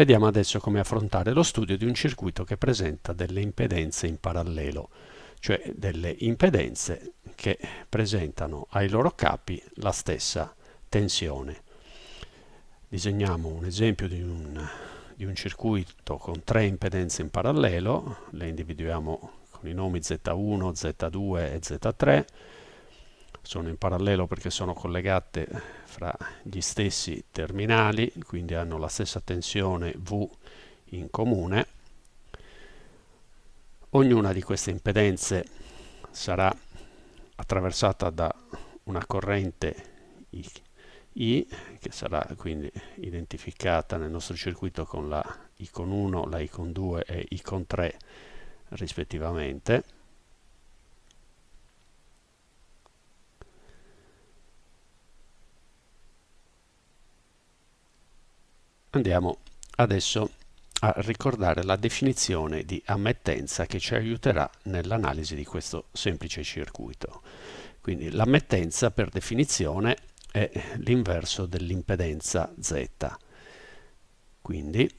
Vediamo adesso come affrontare lo studio di un circuito che presenta delle impedenze in parallelo, cioè delle impedenze che presentano ai loro capi la stessa tensione. Disegniamo un esempio di un, di un circuito con tre impedenze in parallelo, le individuiamo con i nomi Z1, Z2 e Z3, sono in parallelo perché sono collegate fra gli stessi terminali, quindi hanno la stessa tensione V in comune. Ognuna di queste impedenze sarà attraversata da una corrente I, I, che sarà quindi identificata nel nostro circuito con la I con 1, la I con 2 e I con 3 rispettivamente Andiamo adesso a ricordare la definizione di ammettenza che ci aiuterà nell'analisi di questo semplice circuito. Quindi l'ammettenza per definizione è l'inverso dell'impedenza Z. Quindi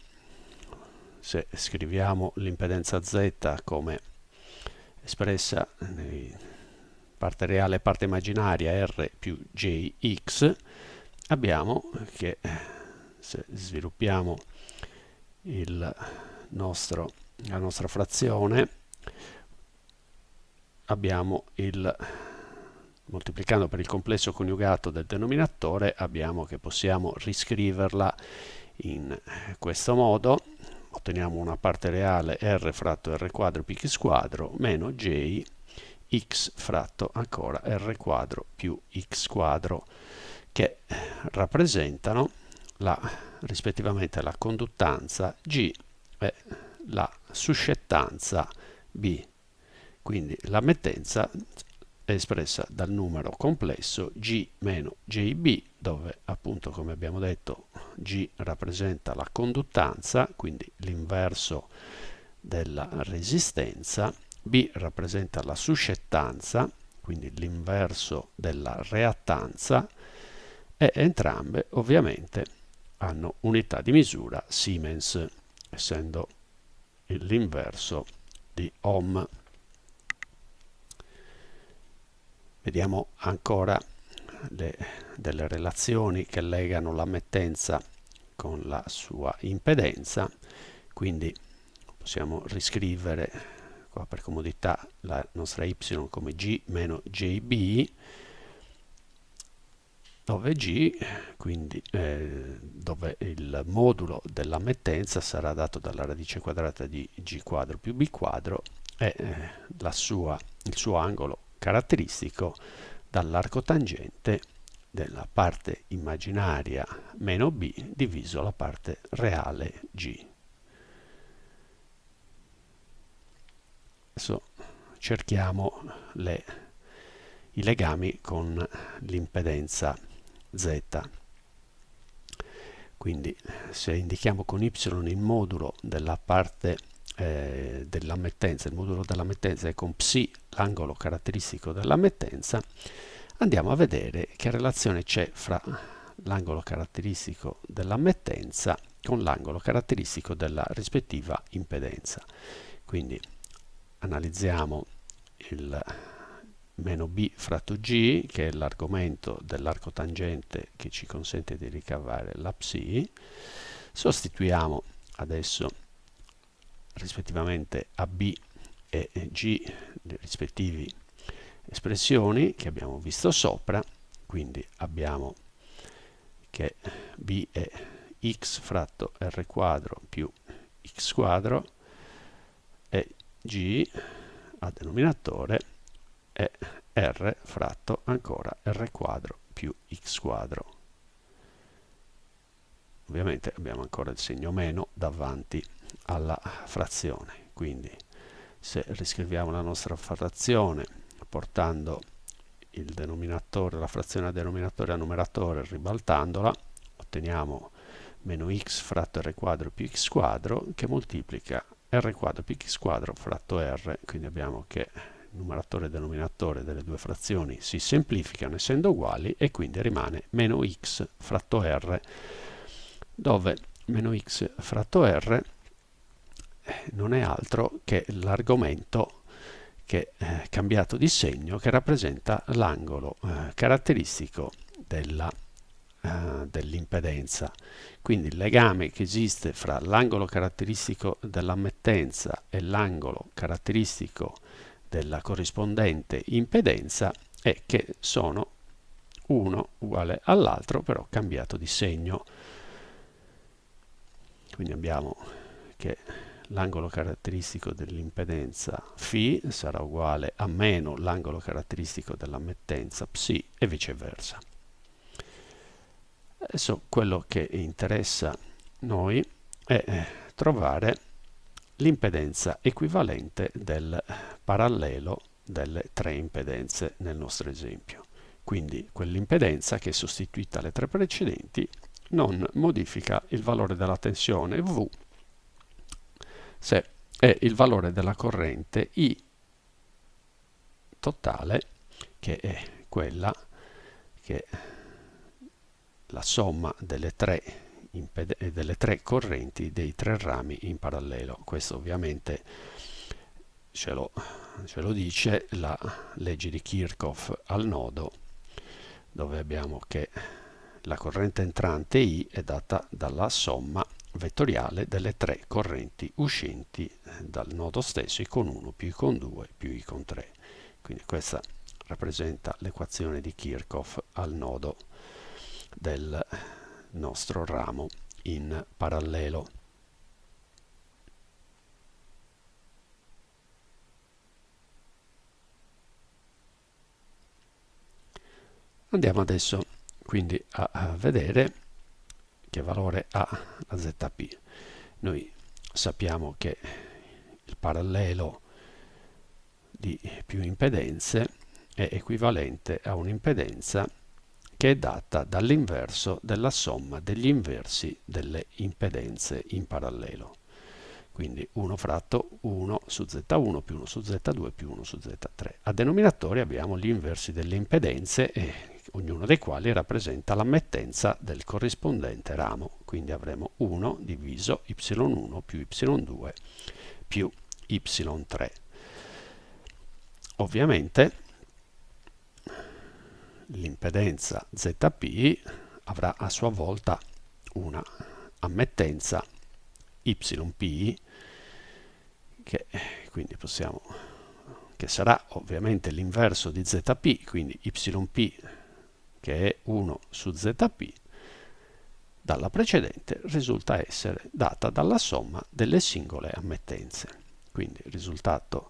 se scriviamo l'impedenza Z come espressa parte reale e parte immaginaria R più JX, abbiamo che se sviluppiamo nostro, la nostra frazione abbiamo il moltiplicando per il complesso coniugato del denominatore abbiamo che possiamo riscriverla in questo modo. Otteniamo una parte reale r fratto r quadro più x quadro meno j x fratto ancora r quadro più x quadro che rappresentano la, rispettivamente la conduttanza G e la suscettanza B. Quindi l'ammettenza è espressa dal numero complesso G meno JB, dove appunto come abbiamo detto G rappresenta la conduttanza, quindi l'inverso della resistenza, B rappresenta la suscettanza, quindi l'inverso della reattanza, e entrambe ovviamente hanno unità di misura Siemens, essendo l'inverso di ohm. Vediamo ancora le, delle relazioni che legano l'ammettenza con la sua impedenza, quindi possiamo riscrivere qua per comodità la nostra y come g meno jb dove G, quindi eh, dove il modulo dell'ammettenza sarà dato dalla radice quadrata di G quadro più B quadro e eh, sua, il suo angolo caratteristico dall'arco tangente della parte immaginaria meno B diviso la parte reale G. Adesso cerchiamo le, i legami con l'impedenza z. Quindi se indichiamo con y il modulo della parte eh, il modulo dell'ammettenza e con psi l'angolo caratteristico dell'ammettenza, andiamo a vedere che relazione c'è fra l'angolo caratteristico dell'ammettenza con l'angolo caratteristico della rispettiva impedenza. Quindi analizziamo il meno b fratto g, che è l'argomento dell'arco tangente che ci consente di ricavare la psi, sostituiamo adesso rispettivamente a b e g le rispettive espressioni che abbiamo visto sopra, quindi abbiamo che b è x fratto r quadro più x quadro e g a denominatore è r fratto ancora r quadro più x quadro. Ovviamente abbiamo ancora il segno meno davanti alla frazione, quindi se riscriviamo la nostra frazione portando il denominatore, la frazione a denominatore a numeratore ribaltandola, otteniamo meno x fratto r quadro più x quadro che moltiplica r quadro più x quadro fratto r, quindi abbiamo che numeratore e denominatore delle due frazioni si semplificano essendo uguali e quindi rimane meno x fratto r dove meno x fratto r eh, non è altro che l'argomento che è cambiato di segno che rappresenta l'angolo eh, caratteristico della eh, dell'impedenza. Quindi il legame che esiste fra l'angolo caratteristico dell'ammettenza e l'angolo caratteristico della corrispondente impedenza è che sono uno uguale all'altro però cambiato di segno. Quindi abbiamo che l'angolo caratteristico dell'impedenza φ sarà uguale a meno l'angolo caratteristico dell'ammettenza psi e viceversa. Adesso quello che interessa noi è eh, trovare l'impedenza equivalente del parallelo delle tre impedenze nel nostro esempio. Quindi quell'impedenza che sostituita alle tre precedenti non modifica il valore della tensione V se è il valore della corrente I totale che è quella che la somma delle tre, delle tre correnti dei tre rami in parallelo. Questo ovviamente ce lo, ce lo dice la legge di Kirchhoff al nodo, dove abbiamo che la corrente entrante I è data dalla somma vettoriale delle tre correnti uscenti dal nodo stesso, I con 1 più I con 2 più I con 3. Quindi questa rappresenta l'equazione di Kirchhoff al nodo del nostro ramo in parallelo. Andiamo adesso quindi a, vedere che valore ha la ZP. Noi sappiamo che il parallelo di più impedenze è equivalente a un'impedenza che è data dall'inverso della somma degli inversi delle impedenze in parallelo. Quindi 1 fratto 1 su Z1 più 1 su Z2 più 1 su Z3. A denominatore abbiamo gli inversi delle impedenze, e, ognuno dei quali rappresenta l'ammettenza del corrispondente ramo. Quindi avremo 1 diviso y1 più y2 più y3. Ovviamente l'impedenza ZP avrà a sua volta una ammettenza YP che quindi possiamo che sarà ovviamente l'inverso di ZP, quindi YP che è 1 su ZP dalla precedente risulta essere data dalla somma delle singole ammettenze. Quindi il risultato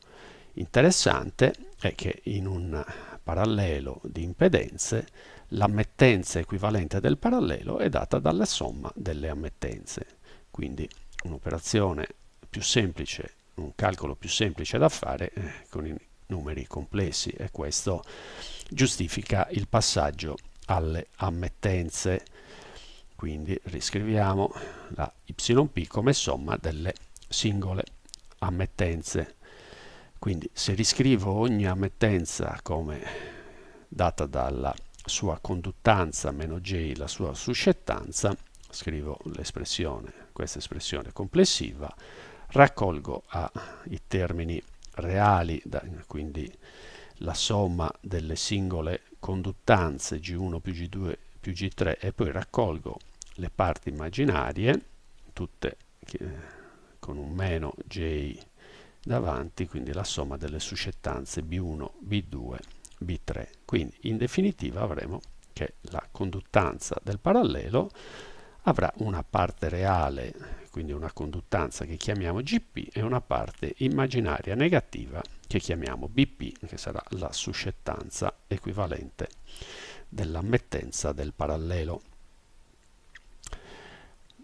interessante è che in un parallelo di impedenze, l'ammettenza equivalente del parallelo è data dalla somma delle ammettenze. Quindi un'operazione più semplice, un calcolo più semplice da fare eh, con i numeri complessi e questo giustifica il passaggio alle ammettenze. Quindi riscriviamo la yp come somma delle singole ammettenze. Quindi se riscrivo ogni ammettenza come data dalla sua conduttanza meno j la sua suscettanza, scrivo l'espressione, questa espressione complessiva, raccolgo a, i termini reali, da, quindi la somma delle singole conduttanze G1 più G2 più G3 e poi raccolgo le parti immaginarie, tutte con un meno J davanti, quindi la somma delle suscettanze B1, B2, B3. Quindi in definitiva avremo che la conduttanza del parallelo avrà una parte reale, quindi una conduttanza che chiamiamo GP, e una parte immaginaria negativa che chiamiamo BP, che sarà la suscettanza equivalente dell'ammettenza del parallelo.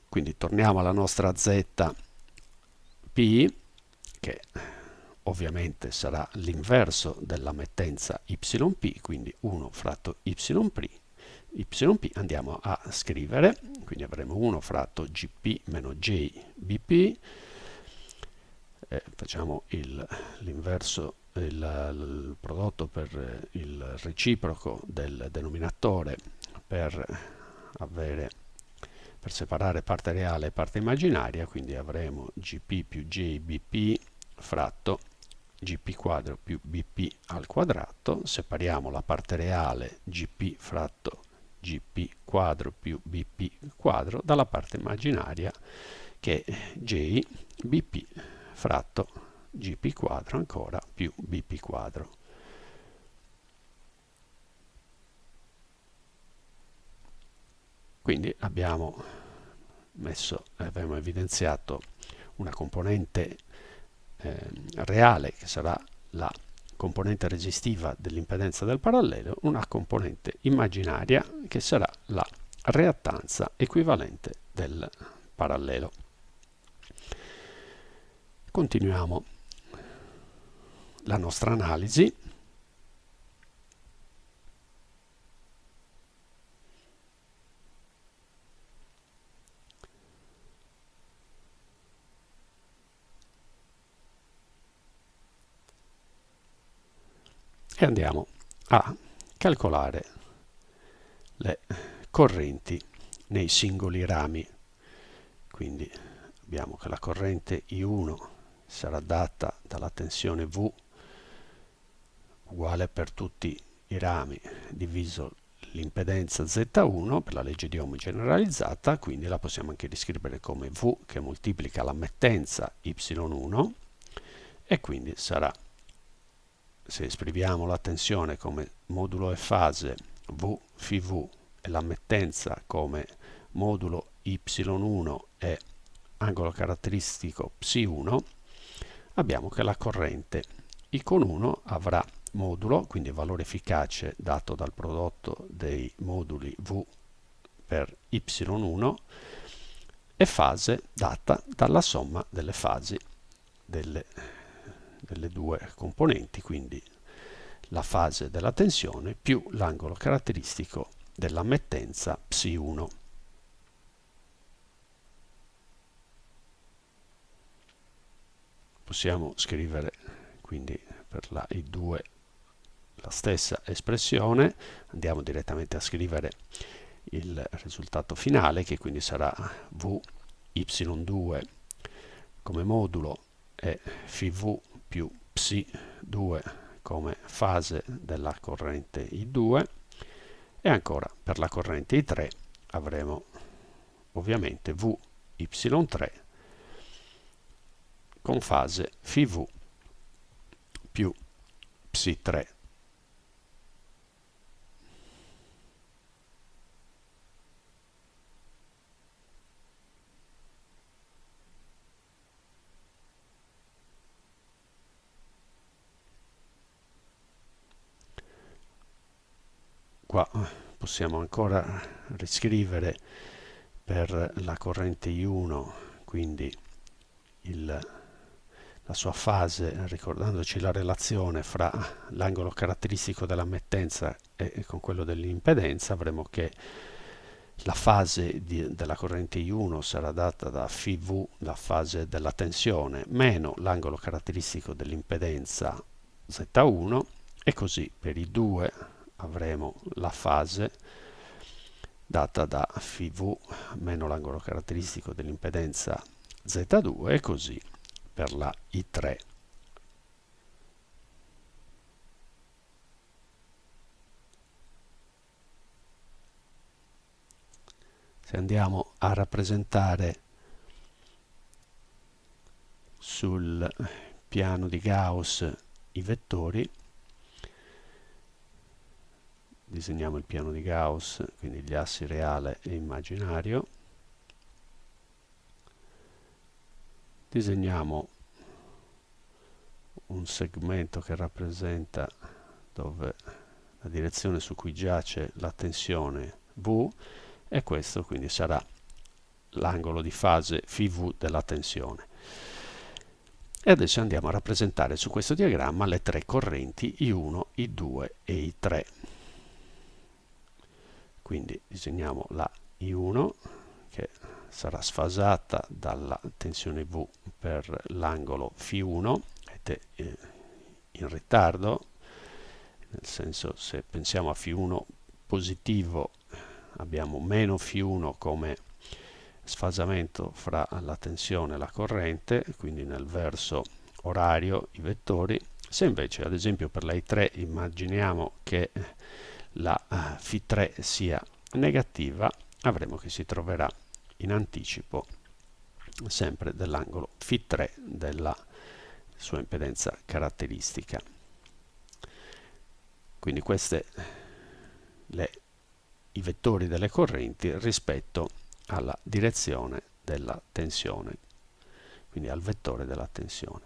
Quindi torniamo alla nostra ZP, che ovviamente sarà l'inverso dell'ammettenza yp, quindi 1 fratto yp, yp andiamo a scrivere, quindi avremo 1 fratto gp meno j bp, eh, facciamo l'inverso, il, il, il, prodotto per il reciproco del denominatore per avere per separare parte reale e parte immaginaria, quindi avremo gp più jbp fratto gp quadro più bp al quadrato, separiamo la parte reale gp fratto gp quadro più bp quadro dalla parte immaginaria che è j bp fratto gp quadro ancora più bp quadro. Quindi abbiamo, messo, abbiamo evidenziato una componente eh, reale che sarà la componente resistiva dell'impedenza del parallelo, una componente immaginaria che sarà la reattanza equivalente del parallelo. Continuiamo la nostra analisi e andiamo a calcolare le correnti nei singoli rami. Quindi abbiamo che la corrente I1 sarà data dalla tensione V uguale per tutti i rami diviso l'impedenza Z1 per la legge di Ohm generalizzata, quindi la possiamo anche riscrivere come V che moltiplica l'ammettenza Y1 e quindi sarà se esprimiamo la tensione come modulo e fase V φ V e l'ammettenza come modulo Y1 e angolo caratteristico Ψ1, abbiamo che la corrente I con 1 avrà modulo, quindi valore efficace dato dal prodotto dei moduli V per Y1 e fase data dalla somma delle fasi delle delle due componenti, quindi la fase della tensione più l'angolo caratteristico dell'ammettenza Ψ1. Possiamo scrivere quindi per la I2 la stessa espressione, andiamo direttamente a scrivere il risultato finale che quindi sarà V y2 come modulo e φv più Ψ2 come fase della corrente I2 e ancora per la corrente I3 avremo ovviamente VY3 con fase FV più Ψ3 qua possiamo ancora riscrivere per la corrente I1 quindi il, la sua fase ricordandoci la relazione fra l'angolo caratteristico dell'ammettenza e con quello dell'impedenza avremo che la fase di, della corrente I1 sarà data da φV, la fase della tensione, meno l'angolo caratteristico dell'impedenza Z1 e così per i due avremo la fase data da φv meno l'angolo caratteristico dell'impedenza Z2 e così per la I3. Se andiamo a rappresentare sul piano di Gauss i vettori, disegniamo il piano di Gauss, quindi gli assi reale e immaginario, disegniamo un segmento che rappresenta dove la direzione su cui giace la tensione V e questo quindi sarà l'angolo di fase φV della tensione. E adesso andiamo a rappresentare su questo diagramma le tre correnti I1, I2 e I3 quindi disegniamo la I1 che sarà sfasata dalla tensione V per l'angolo Φ1 ed è eh, in ritardo nel senso se pensiamo a Φ1 positivo abbiamo meno Φ1 come sfasamento fra la tensione e la corrente, quindi nel verso orario i vettori. Se invece ad esempio per la I3 immaginiamo che la Φ3 sia negativa, avremo che si troverà in anticipo sempre dell'angolo Φ3 della sua impedenza caratteristica. Quindi questi i vettori delle correnti rispetto alla direzione della tensione, quindi al vettore della tensione.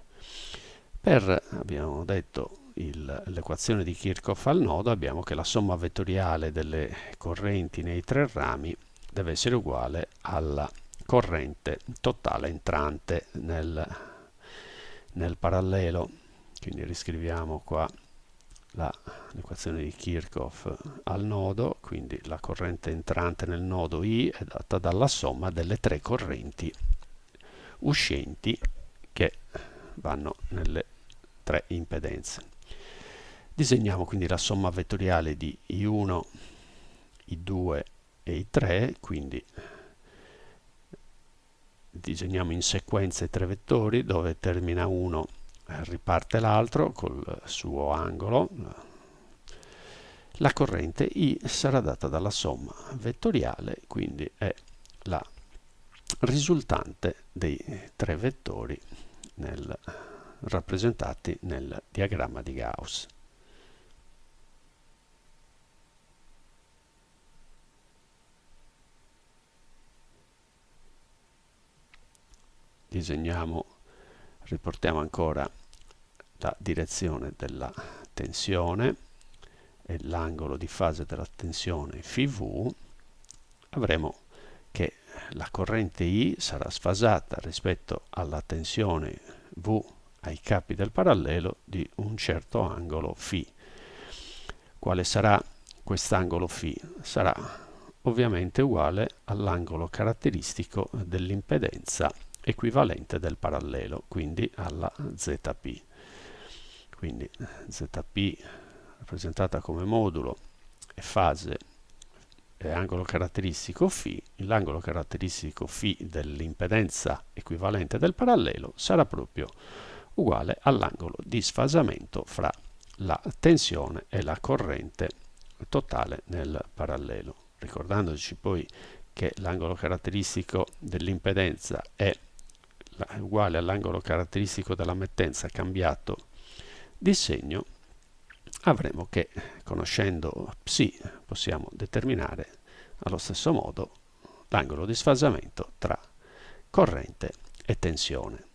Per, abbiamo detto, l'equazione di Kirchhoff al nodo, abbiamo che la somma vettoriale delle correnti nei tre rami deve essere uguale alla corrente totale entrante nel, nel parallelo. Quindi riscriviamo qua l'equazione di Kirchhoff al nodo, quindi la corrente entrante nel nodo I è data dalla somma delle tre correnti uscenti che vanno nelle tre impedenze. Disegniamo quindi la somma vettoriale di I1, I2 e I3, quindi disegniamo in sequenza i tre vettori dove termina uno riparte l'altro col suo angolo. La corrente I sarà data dalla somma vettoriale quindi è la risultante dei tre vettori nel, rappresentati nel diagramma di Gauss disegniamo riportiamo ancora la direzione della tensione e l'angolo di fase della tensione φV, avremo che la corrente I sarà sfasata rispetto alla tensione V ai capi del parallelo di un certo angolo φ. Quale sarà quest'angolo φ? Sarà ovviamente uguale all'angolo caratteristico dell'impedenza equivalente del parallelo, quindi alla ZP quindi zp rappresentata come modulo e fase e angolo caratteristico φ, l'angolo caratteristico φ dell'impedenza equivalente del parallelo sarà proprio uguale all'angolo di sfasamento fra la tensione e la corrente totale nel parallelo. Ricordandoci poi che l'angolo caratteristico dell'impedenza è uguale all'angolo caratteristico della mettenza cambiato di segno avremo che conoscendo psi possiamo determinare allo stesso modo l'angolo di sfasamento tra corrente e tensione.